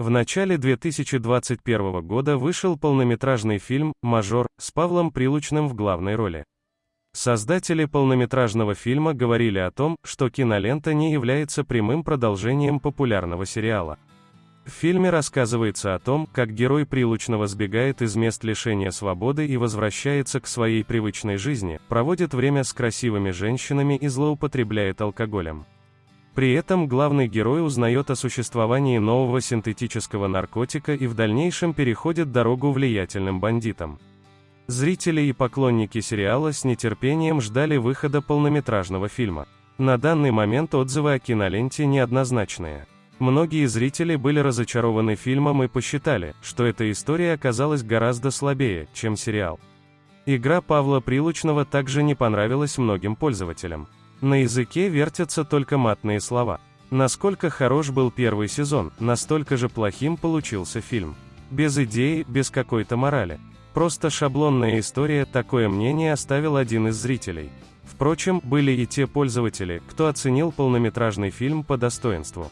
В начале 2021 года вышел полнометражный фильм «Мажор» с Павлом Прилучным в главной роли. Создатели полнометражного фильма говорили о том, что кинолента не является прямым продолжением популярного сериала. В фильме рассказывается о том, как герой Прилучного сбегает из мест лишения свободы и возвращается к своей привычной жизни, проводит время с красивыми женщинами и злоупотребляет алкоголем. При этом главный герой узнает о существовании нового синтетического наркотика и в дальнейшем переходит дорогу влиятельным бандитам. Зрители и поклонники сериала с нетерпением ждали выхода полнометражного фильма. На данный момент отзывы о киноленте неоднозначные. Многие зрители были разочарованы фильмом и посчитали, что эта история оказалась гораздо слабее, чем сериал. Игра Павла Прилучного также не понравилась многим пользователям. На языке вертятся только матные слова. Насколько хорош был первый сезон, настолько же плохим получился фильм. Без идеи, без какой-то морали. Просто шаблонная история, такое мнение оставил один из зрителей. Впрочем, были и те пользователи, кто оценил полнометражный фильм по достоинству.